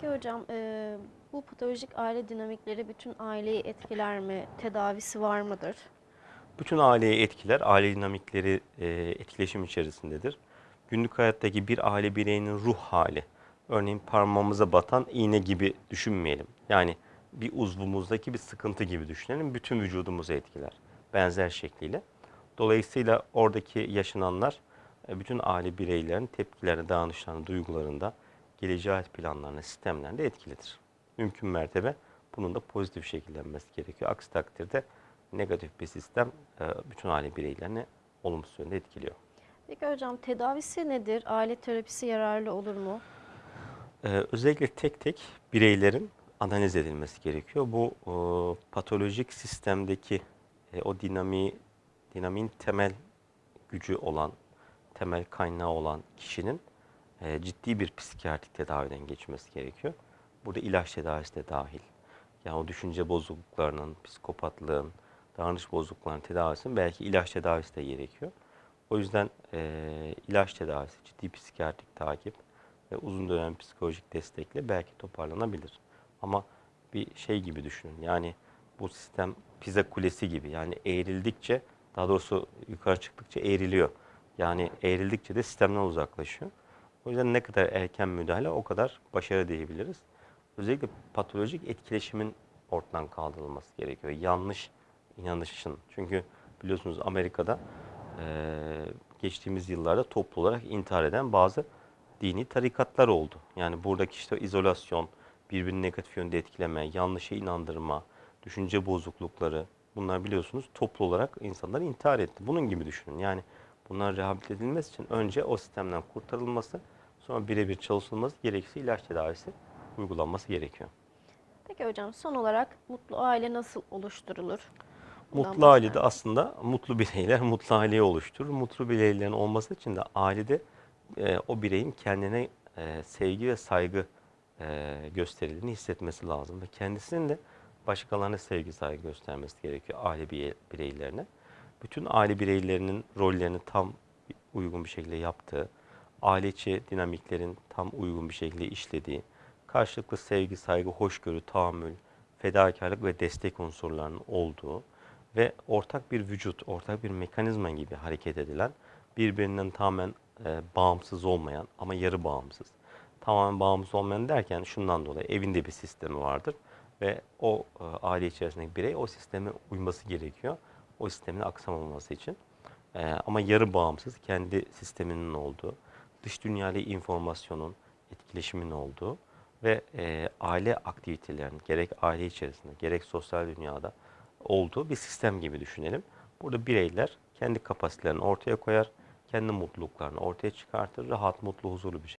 Peki hocam e, bu patolojik aile dinamikleri bütün aileyi etkiler mi? Tedavisi var mıdır? Bütün aileyi etkiler, aile dinamikleri e, etkileşim içerisindedir. Günlük hayattaki bir aile bireyinin ruh hali, örneğin parmağımıza batan iğne gibi düşünmeyelim. Yani bir uzvumuzdaki bir sıkıntı gibi düşünelim, bütün vücudumuzu etkiler benzer şekliyle. Dolayısıyla oradaki yaşananlar bütün aile bireylerinin tepkilerine, davranışlarına, duygularında, geleceğe planlarına, sistemlerinde etkilidir. Mümkün mertebe bunun da pozitif şekillenmesi gerekiyor. Aksi takdirde negatif bir sistem e, bütün aile bireylerini olumsuz yönde etkiliyor. Peki hocam tedavisi nedir? Aile terapisi yararlı olur mu? Ee, özellikle tek tek bireylerin analiz edilmesi gerekiyor. Bu e, patolojik sistemdeki e, o dinamiği, dinamiğin temel gücü olan, temel kaynağı olan kişinin e, ciddi bir psikiyatrik tedaviden geçmesi gerekiyor. Burada ilaç tedavisi de dahil. Yani o düşünce bozukluklarının, psikopatlığın, davranış bozukluklarının tedavisinin belki ilaç tedavisi de gerekiyor. O yüzden e, ilaç tedavisi, ciddi psikiyatrik takip ve uzun dönem psikolojik destekle belki toparlanabilir. Ama bir şey gibi düşünün. Yani bu sistem pizza kulesi gibi. Yani eğrildikçe, daha doğrusu yukarı çıktıkça eğriliyor. Yani eğrildikçe de sistemden uzaklaşıyor. O yüzden ne kadar erken müdahale o kadar başarı diyebiliriz. Özellikle patolojik etkileşimin ortadan kaldırılması gerekiyor. Yanlış inanışın. Çünkü biliyorsunuz Amerika'da eee, geçtiğimiz yıllarda toplu olarak intihar eden bazı dini tarikatlar oldu. Yani buradaki işte izolasyon, birbirini negatif yönde etkileme, yanlışa inandırma, düşünce bozuklukları bunlar biliyorsunuz toplu olarak insanlar intihar etti. Bunun gibi düşünün. Yani bunlar rehabilite edilmesi için önce o sistemden kurtarılması, sonra birebir çalışılması, gerekirse ilaç tedavisi uygulanması gerekiyor. Peki hocam son olarak mutlu aile nasıl oluşturulur? Bundan Mutlu ailede bahseder aslında mutlu bireyler mutlu aileyi oluşturur. Mutlu bireylerin olması için de ailede e, o bireyin kendine e, sevgi ve saygı e, gösterildiğini hissetmesi lazım. Ve kendisinin de başkalarına sevgi saygı göstermesi gerekiyor aile birey- bireylerine. Bütün aile bireylerinin rollerini tam uygun bir şekilde yaptığı, aile içi dinamiklerin tam uygun bir şekilde işlediği, karşılıklı sevgi, saygı, hoşgörü, tahammül, fedakarlık ve destek unsurlarının olduğu ve ortak bir vücut, ortak bir mekanizma gibi hareket edilen, birbirinden tamamen e, bağımsız olmayan ama yarı bağımsız. Tamamen bağımsız olmayan derken şundan dolayı evinde bir sistemi vardır ve o e, aile içerisindeki birey o sisteme uyması gerekiyor. O sistemin aksamaması için. E, ama yarı bağımsız, kendi sisteminin olduğu, dış dünyayla informasyonun, etkileşimin olduğu ve e, aile aktivitelerinin gerek aile içerisinde gerek sosyal dünyada olduğu bir sistem gibi düşünelim. Burada bireyler kendi kapasitelerini ortaya koyar, kendi mutluluklarını ortaya çıkartır, rahat, mutlu, huzurlu bir